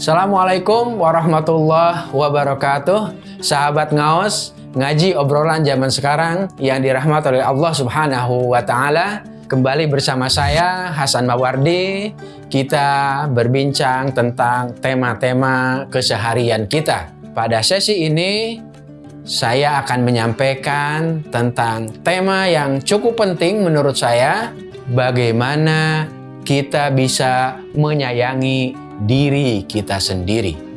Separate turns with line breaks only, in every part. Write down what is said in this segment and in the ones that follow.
Assalamualaikum warahmatullahi wabarakatuh. Sahabat ngaos Ngaji obrolan zaman sekarang Yang dirahmati oleh Allah subhanahu wa ta'ala. Kembali bersama saya Hasan Mawardi. Kita berbincang tentang tema-tema keseharian kita. Pada sesi ini Saya akan menyampaikan tentang tema yang cukup penting menurut saya Bagaimana kita bisa menyayangi diri kita sendiri.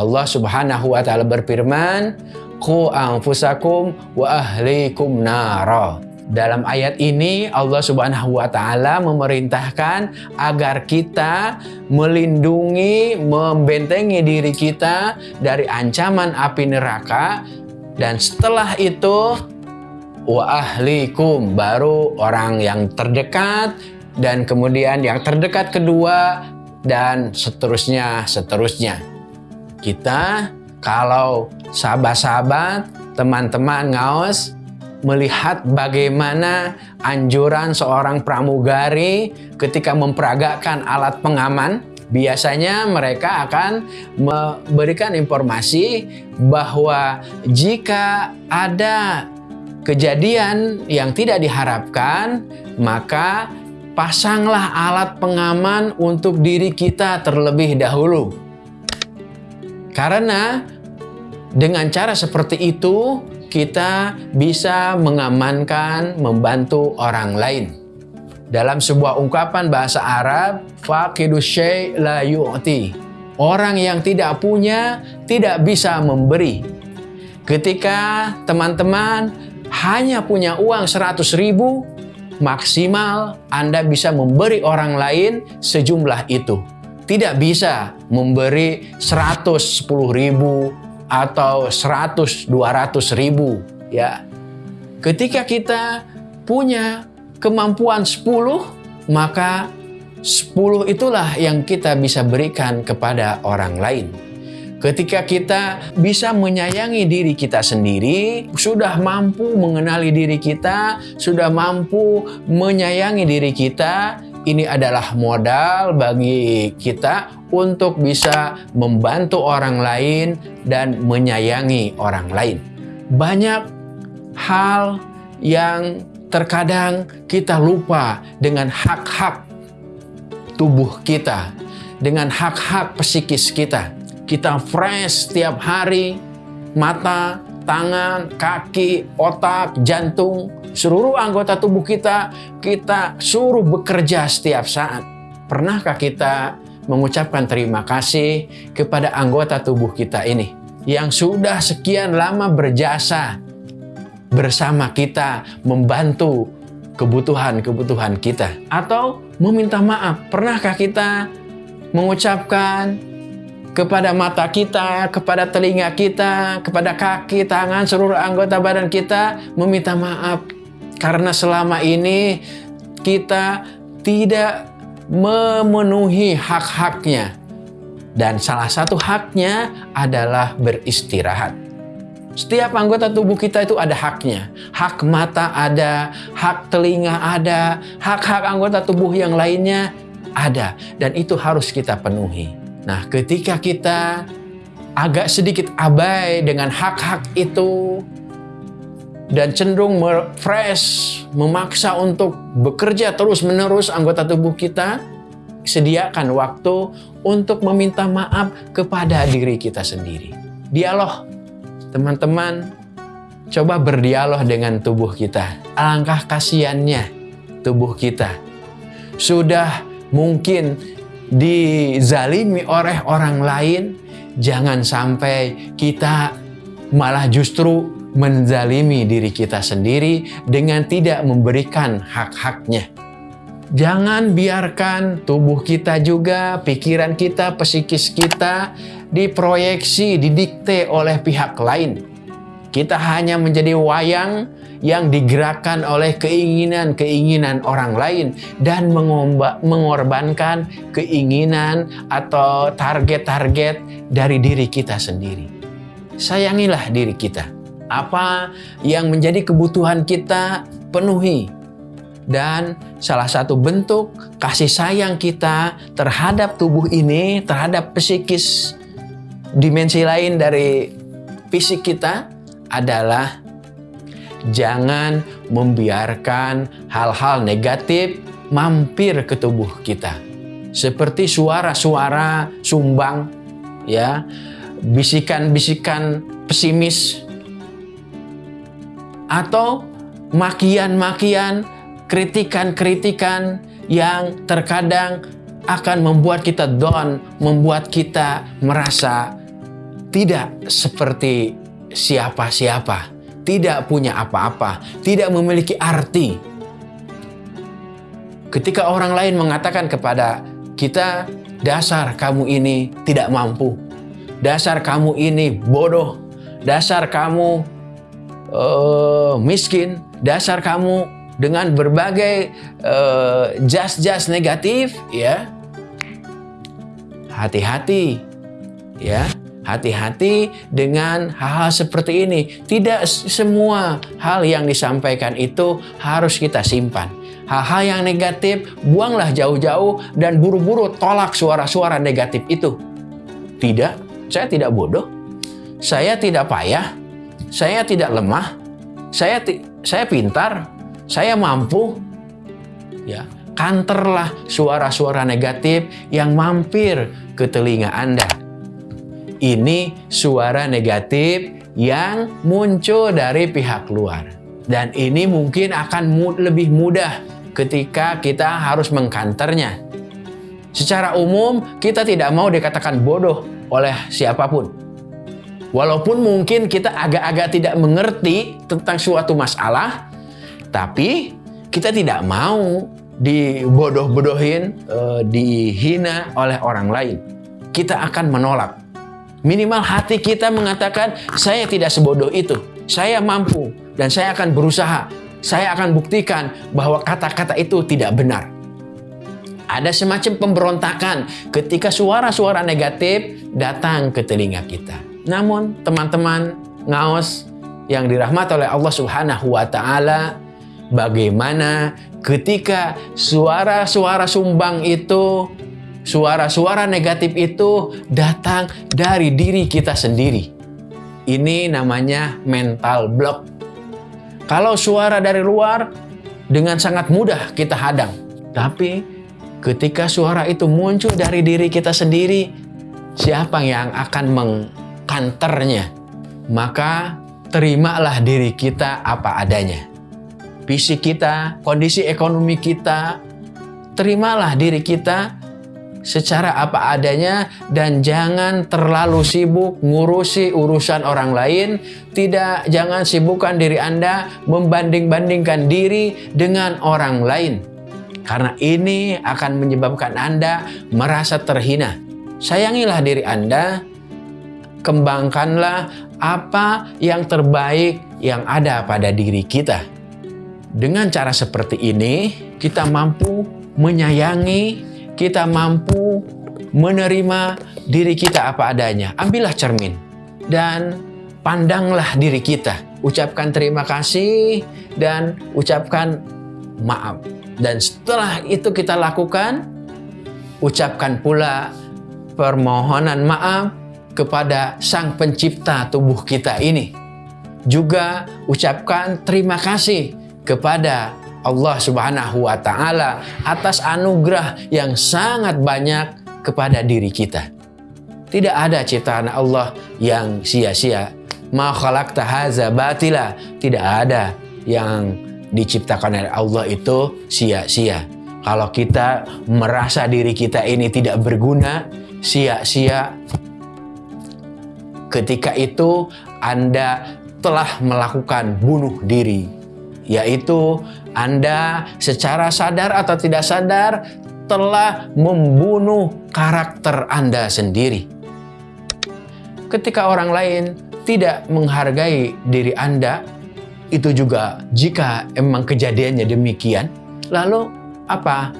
Allah Subhanahu wa taala berfirman, "Qu anfusakum wa ahlikum nara." Dalam ayat ini Allah Subhanahu wa taala memerintahkan agar kita melindungi, membentengi diri kita dari ancaman api neraka dan setelah itu wa ahlikum baru orang yang terdekat dan kemudian yang terdekat kedua dan seterusnya seterusnya. Kita kalau sahabat-sahabat, teman-teman ngaos melihat bagaimana anjuran seorang pramugari ketika memperagakan alat pengaman biasanya mereka akan memberikan informasi bahwa jika ada kejadian yang tidak diharapkan maka pasanglah alat pengaman untuk diri kita terlebih dahulu karena dengan cara seperti itu kita bisa mengamankan, membantu orang lain. Dalam sebuah ungkapan bahasa Arab, faqidu syai' la yu'ti. Orang yang tidak punya tidak bisa memberi. Ketika teman-teman hanya punya uang 100 ribu, maksimal Anda bisa memberi orang lain sejumlah itu. Tidak bisa memberi 110 ribu, atau 100 200 ribu ya ketika kita punya kemampuan 10 maka 10 itulah yang kita bisa berikan kepada orang lain Ketika kita bisa menyayangi diri kita sendiri, sudah mampu mengenali diri kita, sudah mampu menyayangi diri kita, ini adalah modal bagi kita untuk bisa membantu orang lain dan menyayangi orang lain. Banyak hal yang terkadang kita lupa dengan hak-hak tubuh kita, dengan hak-hak psikis kita. Kita fresh setiap hari, mata, tangan, kaki, otak, jantung, seluruh anggota tubuh kita, kita suruh bekerja setiap saat. Pernahkah kita mengucapkan terima kasih kepada anggota tubuh kita ini yang sudah sekian lama berjasa bersama kita membantu kebutuhan-kebutuhan kita atau meminta maaf. Pernahkah kita mengucapkan kepada mata kita, kepada telinga kita, kepada kaki, tangan, seluruh anggota badan kita meminta maaf karena selama ini kita tidak memenuhi hak-haknya. Dan salah satu haknya adalah beristirahat. Setiap anggota tubuh kita itu ada haknya. Hak mata ada, hak telinga ada, hak-hak anggota tubuh yang lainnya ada. Dan itu harus kita penuhi. Nah, ketika kita agak sedikit abai dengan hak-hak itu, dan cenderung fresh, memaksa untuk bekerja terus-menerus anggota tubuh kita, sediakan waktu untuk meminta maaf kepada diri kita sendiri. Dialog, teman-teman, coba berdialog dengan tubuh kita. Alangkah kasihannya tubuh kita. Sudah mungkin dizalimi oleh orang lain, jangan sampai kita malah justru menzalimi diri kita sendiri dengan tidak memberikan hak-haknya. Jangan biarkan tubuh kita juga, pikiran kita, psikis kita diproyeksi, didikte oleh pihak lain. Kita hanya menjadi wayang yang digerakkan oleh keinginan-keinginan orang lain dan mengorbankan keinginan atau target-target dari diri kita sendiri. Sayangilah diri kita Apa yang menjadi kebutuhan kita penuhi. Dan salah satu bentuk kasih sayang kita terhadap tubuh ini, terhadap psikis dimensi lain dari fisik kita adalah jangan membiarkan hal-hal negatif mampir ke tubuh kita. Seperti suara-suara sumbang, ya, bisikan-bisikan pesimis, atau makian-makian, kritikan-kritikan yang terkadang akan membuat kita down, membuat kita merasa tidak seperti siapa-siapa, tidak punya apa-apa, tidak memiliki arti. Ketika orang lain mengatakan kepada kita, dasar kamu ini tidak mampu, dasar kamu ini bodoh, dasar kamu uh, miskin, dasar kamu dengan berbagai uh, jas-jas negatif, ya. Hati-hati, ya hati-hati dengan hal-hal seperti ini. Tidak semua hal yang disampaikan itu harus kita simpan. Hal-hal yang negatif, buanglah jauh-jauh dan buru-buru tolak suara-suara negatif itu. Tidak, saya tidak bodoh. Saya tidak payah saya tidak lemah, saya saya pintar, saya mampu. Ya, kanterlah suara-suara negatif yang mampir ke telinga Anda. Ini suara negatif yang muncul dari pihak luar. Dan ini mungkin akan lebih mudah ketika kita harus mengkanternya. Secara umum, kita tidak mau dikatakan bodoh oleh siapa pun. Walaupun mungkin kita agak-agak tidak mengerti tentang suatu masalah, tapi kita tidak mau dibodoh-bodohin, eh, dihina oleh orang lain. Kita akan menolak. Minimal hati kita mengatakan, saya tidak sebodoh itu. Saya mampu dan saya akan berusaha. Saya akan buktikan bahwa kata-kata itu tidak benar. Ada semacam pemberontakan ketika suara-suara negatif datang ke telinga kita. Namun teman-teman ngaos yang dirahmati oleh Allah Subhanahu wa taala bagaimana ketika suara-suara sumbang itu suara-suara negatif itu datang dari diri kita sendiri. Ini namanya mental block. Kalau suara dari luar dengan sangat mudah kita hadang. Tapi ketika suara itu muncul dari diri kita sendiri, siapa yang akan meng kanternya, maka terimalah diri kita apa adanya. Fisik kita, kondisi ekonomi kita, terimalah diri kita secara apa adanya dan jangan terlalu sibuk ngurusi urusan orang lain. Tidak, jangan sibukkan diri Anda membanding-bandingkan diri dengan orang lain. Karena ini akan menyebabkan Anda merasa terhina. Sayangilah diri Anda, kembangkanlah apa yang terbaik yang ada pada diri kita. Dengan cara seperti ini, kita mampu menyayangi, kita mampu menerima diri kita apa adanya. Ambillah cermin dan pandanglah diri kita. Ucapkan terima kasih dan ucapkan maaf. Dan setelah itu kita lakukan, ucapkan pula permohonan maaf kepada Sang Pencipta tubuh kita ini. Juga ucapkan terima kasih kepada Allah Subhanahu wa taala atas anugerah yang sangat banyak kepada diri kita. Tidak ada ciptaan Allah yang sia-sia. Ma khalaqta haza batila. Tidak ada yang diciptakan oleh Allah itu sia-sia. Kalau kita merasa diri kita ini tidak berguna, sia-sia, ketika itu Anda telah melakukan bunuh diri, yaitu Anda secara sadar atau tidak sadar telah membunuh karakter Anda sendiri. Ketika orang lain tidak menghargai diri Anda, itu juga jika emang kejadiannya demikian, lalu apa?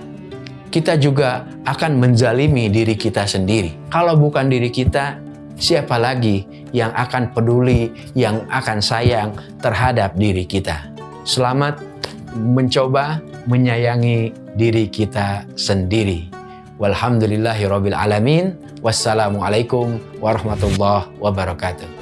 Kita juga akan menzalimi diri kita sendiri. Kalau bukan diri kita, siapa lagi yang akan peduli, yang akan sayang terhadap diri kita. Selamat mencoba menyayangi diri kita sendiri. Walhamdulillahirabbil alamin. Wassalamualaikum warahmatullahi wabarakatuh.